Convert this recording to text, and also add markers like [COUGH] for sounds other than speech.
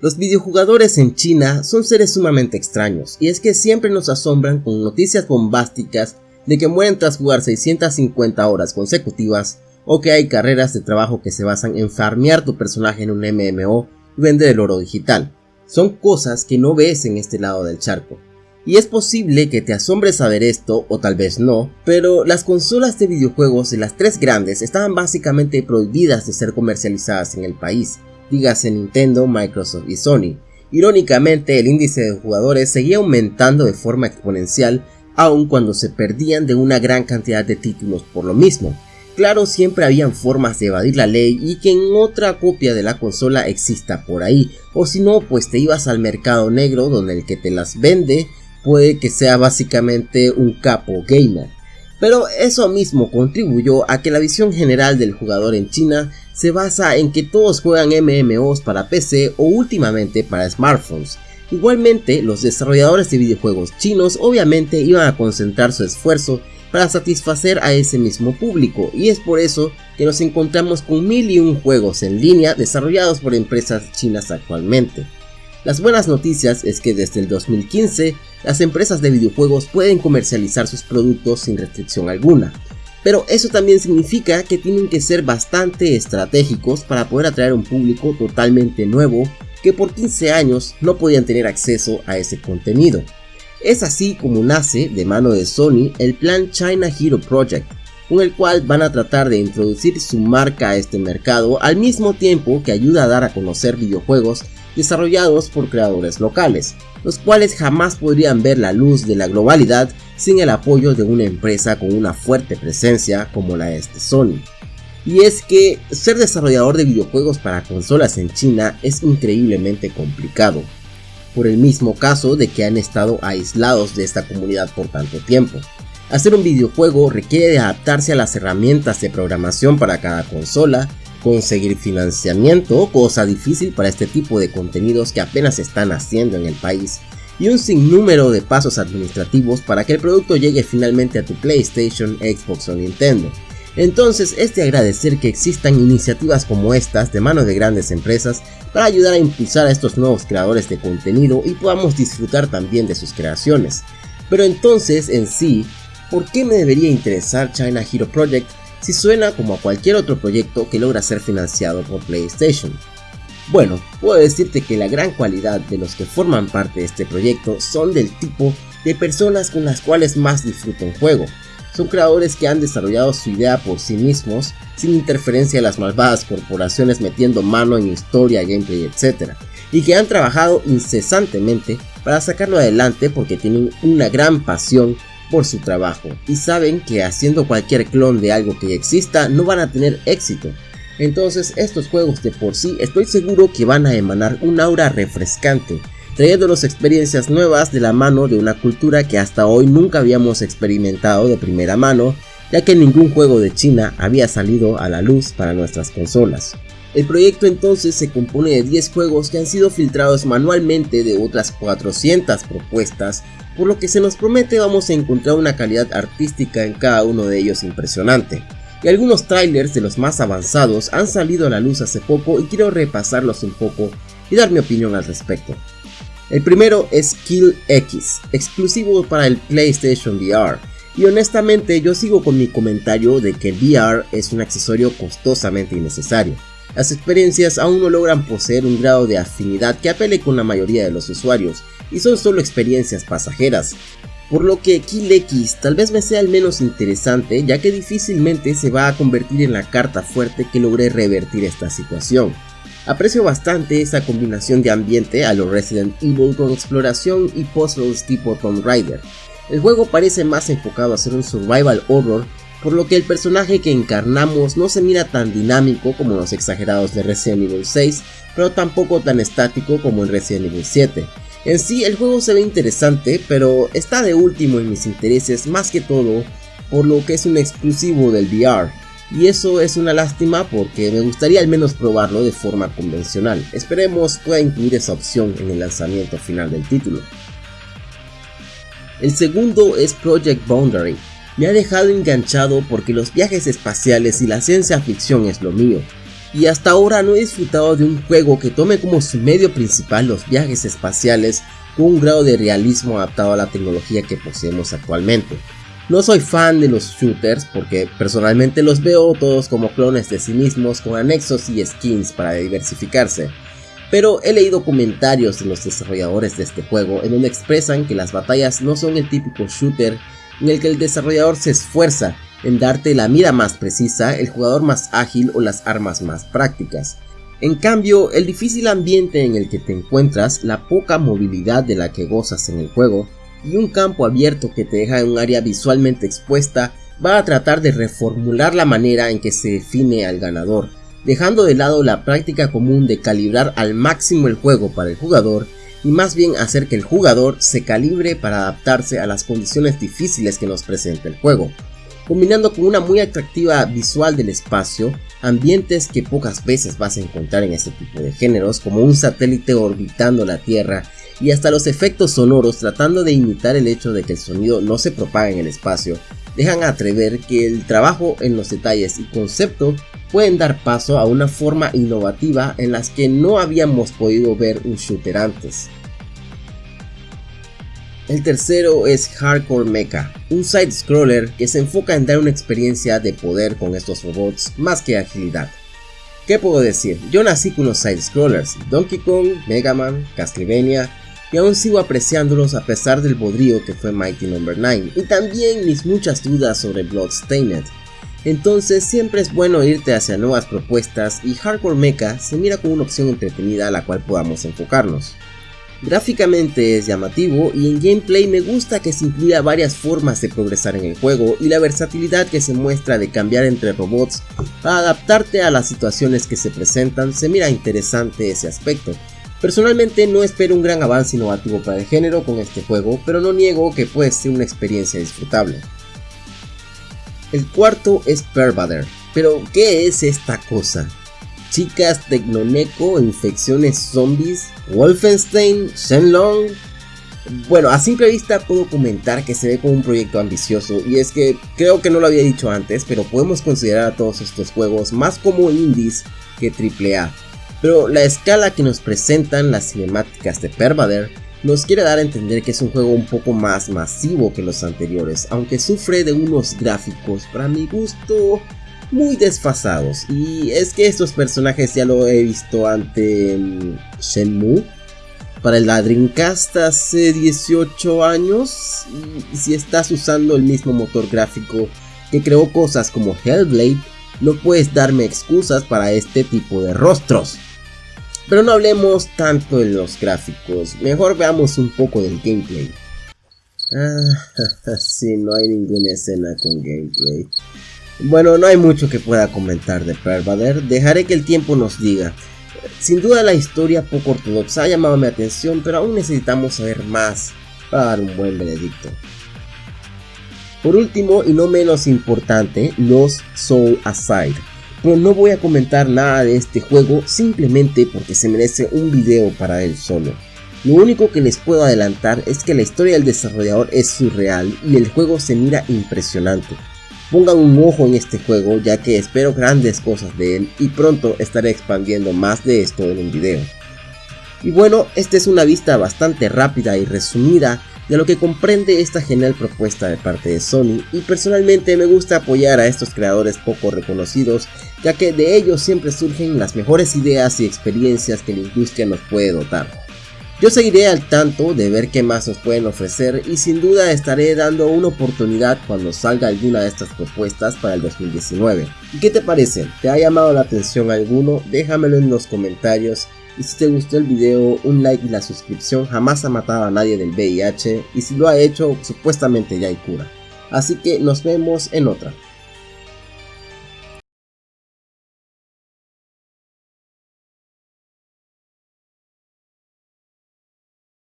Los videojugadores en China son seres sumamente extraños, y es que siempre nos asombran con noticias bombásticas de que mueren tras jugar 650 horas consecutivas, o que hay carreras de trabajo que se basan en farmear tu personaje en un MMO y vender el oro digital. Son cosas que no ves en este lado del charco. Y es posible que te asombre saber esto, o tal vez no, pero las consolas de videojuegos de las tres grandes estaban básicamente prohibidas de ser comercializadas en el país, dígase Nintendo, Microsoft y Sony. Irónicamente, el índice de jugadores seguía aumentando de forma exponencial, aun cuando se perdían de una gran cantidad de títulos por lo mismo. Claro, siempre habían formas de evadir la ley y que en otra copia de la consola exista por ahí, o si no, pues te ibas al mercado negro donde el que te las vende puede que sea básicamente un capo gamer. Pero eso mismo contribuyó a que la visión general del jugador en China se basa en que todos juegan MMOs para PC o últimamente para smartphones. Igualmente, los desarrolladores de videojuegos chinos obviamente iban a concentrar su esfuerzo para satisfacer a ese mismo público y es por eso que nos encontramos con mil y un juegos en línea desarrollados por empresas chinas actualmente. Las buenas noticias es que desde el 2015 las empresas de videojuegos pueden comercializar sus productos sin restricción alguna, pero eso también significa que tienen que ser bastante estratégicos para poder atraer un público totalmente nuevo que por 15 años no podían tener acceso a ese contenido. Es así como nace de mano de Sony el plan China Hero Project, con el cual van a tratar de introducir su marca a este mercado al mismo tiempo que ayuda a dar a conocer videojuegos desarrollados por creadores locales, los cuales jamás podrían ver la luz de la globalidad sin el apoyo de una empresa con una fuerte presencia como la de este Sony. Y es que ser desarrollador de videojuegos para consolas en China es increíblemente complicado, por el mismo caso de que han estado aislados de esta comunidad por tanto tiempo. Hacer un videojuego requiere de adaptarse a las herramientas de programación para cada consola, conseguir financiamiento, cosa difícil para este tipo de contenidos que apenas están haciendo en el país, y un sinnúmero de pasos administrativos para que el producto llegue finalmente a tu PlayStation, Xbox o Nintendo. Entonces es de agradecer que existan iniciativas como estas de mano de grandes empresas para ayudar a impulsar a estos nuevos creadores de contenido y podamos disfrutar también de sus creaciones. Pero entonces en sí, ¿por qué me debería interesar China Hero Project si suena como a cualquier otro proyecto que logra ser financiado por PlayStation? Bueno, puedo decirte que la gran cualidad de los que forman parte de este proyecto son del tipo de personas con las cuales más disfruto un juego. Son creadores que han desarrollado su idea por sí mismos, sin interferencia de las malvadas corporaciones metiendo mano en historia, gameplay, etc. Y que han trabajado incesantemente para sacarlo adelante porque tienen una gran pasión por su trabajo y saben que haciendo cualquier clon de algo que exista no van a tener éxito. Entonces estos juegos de por sí estoy seguro que van a emanar un aura refrescante, trayéndonos experiencias nuevas de la mano de una cultura que hasta hoy nunca habíamos experimentado de primera mano, ya que ningún juego de China había salido a la luz para nuestras consolas. El proyecto entonces se compone de 10 juegos que han sido filtrados manualmente de otras 400 propuestas por lo que se nos promete vamos a encontrar una calidad artística en cada uno de ellos impresionante. Y algunos trailers de los más avanzados han salido a la luz hace poco y quiero repasarlos un poco y dar mi opinión al respecto. El primero es Kill X, exclusivo para el PlayStation VR, y honestamente yo sigo con mi comentario de que el VR es un accesorio costosamente innecesario. Las experiencias aún no logran poseer un grado de afinidad que apele con la mayoría de los usuarios, y son solo experiencias pasajeras, por lo que Kill X tal vez me sea el menos interesante ya que difícilmente se va a convertir en la carta fuerte que logre revertir esta situación. Aprecio bastante esa combinación de ambiente a lo Resident Evil con exploración y puzzles tipo Tomb Raider. El juego parece más enfocado a ser un survival horror, por lo que el personaje que encarnamos no se mira tan dinámico como los exagerados de Resident Evil 6, pero tampoco tan estático como en Resident Evil 7. En sí el juego se ve interesante, pero está de último en mis intereses más que todo por lo que es un exclusivo del VR. Y eso es una lástima porque me gustaría al menos probarlo de forma convencional. Esperemos pueda incluir esa opción en el lanzamiento final del título. El segundo es Project Boundary. Me ha dejado enganchado porque los viajes espaciales y la ciencia ficción es lo mío. y hasta ahora no he disfrutado de un juego que tome como su medio principal los viajes espaciales con un grado de realismo adaptado a la tecnología que poseemos actualmente. No soy fan de los shooters porque personalmente los veo todos como clones de sí mismos con anexos y skins para diversificarse, pero he leído comentarios de los desarrolladores de este juego en donde expresan que las batallas no son el típico shooter en el que el desarrollador se esfuerza en darte la mira más precisa, el jugador más ágil o las armas más prácticas. En cambio, el difícil ambiente en el que te encuentras, la poca movilidad de la que gozas en el juego y un campo abierto que te deja en un área visualmente expuesta va a tratar de reformular la manera en que se define al ganador, dejando de lado la práctica común de calibrar al máximo el juego para el jugador y más bien hacer que el jugador se calibre para adaptarse a las condiciones difíciles que nos presenta el juego combinando con una muy atractiva visual del espacio, ambientes que pocas veces vas a encontrar en este tipo de géneros, como un satélite orbitando la Tierra, y hasta los efectos sonoros tratando de imitar el hecho de que el sonido no se propaga en el espacio, dejan atrever que el trabajo en los detalles y concepto pueden dar paso a una forma innovativa en las que no habíamos podido ver un shooter antes. El tercero es Hardcore Mecha, un side-scroller que se enfoca en dar una experiencia de poder con estos robots más que agilidad. ¿Qué puedo decir? Yo nací con los side-scrollers, Donkey Kong, Mega Man, Castlevania, y aún sigo apreciándolos a pesar del bodrio que fue Mighty No. 9, y también mis muchas dudas sobre Bloodstained. Entonces siempre es bueno irte hacia nuevas propuestas y Hardcore Mecha se mira como una opción entretenida a la cual podamos enfocarnos. Gráficamente es llamativo y en gameplay me gusta que se incluya varias formas de progresar en el juego y la versatilidad que se muestra de cambiar entre robots para adaptarte a las situaciones que se presentan, se mira interesante ese aspecto. Personalmente no espero un gran avance innovativo para el género con este juego, pero no niego que puede ser una experiencia disfrutable. El cuarto es Pervader, pero ¿qué es esta cosa? Chicas Tecnoneco, infecciones zombies, Wolfenstein, Shenlong. Bueno, a simple vista puedo comentar que se ve como un proyecto ambicioso y es que creo que no lo había dicho antes, pero podemos considerar a todos estos juegos más como indies que AAA. Pero la escala que nos presentan las cinemáticas de Pervader nos quiere dar a entender que es un juego un poco más masivo que los anteriores, aunque sufre de unos gráficos para mi gusto muy desfasados. Y es que estos personajes ya lo he visto ante mm, Shenmue. Para el Dreamcast hace 18 años. Y si estás usando el mismo motor gráfico que creó cosas como Hellblade, no puedes darme excusas para este tipo de rostros. Pero no hablemos tanto de los gráficos, mejor veamos un poco del gameplay. Ah, [LAUGHS] sí, no hay ninguna escena con gameplay. Bueno, no hay mucho que pueda comentar de Pervader, dejaré que el tiempo nos diga. Sin duda la historia poco ortodoxa ha llamado mi atención, pero aún necesitamos saber más para dar un buen veredicto. Por último y no menos importante, los Soul Aside. Pero no voy a comentar nada de este juego simplemente porque se merece un video para él solo. Lo único que les puedo adelantar es que la historia del desarrollador es surreal y el juego se mira impresionante. Pongan un ojo en este juego ya que espero grandes cosas de él y pronto estaré expandiendo más de esto en un video. Y bueno, esta es una vista bastante rápida y resumida de lo que comprende esta genial propuesta de parte de Sony y personalmente me gusta apoyar a estos creadores poco reconocidos ya que de ellos siempre surgen las mejores ideas y experiencias que la industria nos puede dotar. Yo seguiré al tanto de ver qué más nos pueden ofrecer y sin duda estaré dando una oportunidad cuando salga alguna de estas propuestas para el 2019. ¿Y qué te parece? ¿Te ha llamado la atención alguno? Déjamelo en los comentarios y si te gustó el video, un like y la suscripción jamás ha matado a nadie del VIH y si lo ha hecho, supuestamente ya hay cura. Así que nos vemos en otra.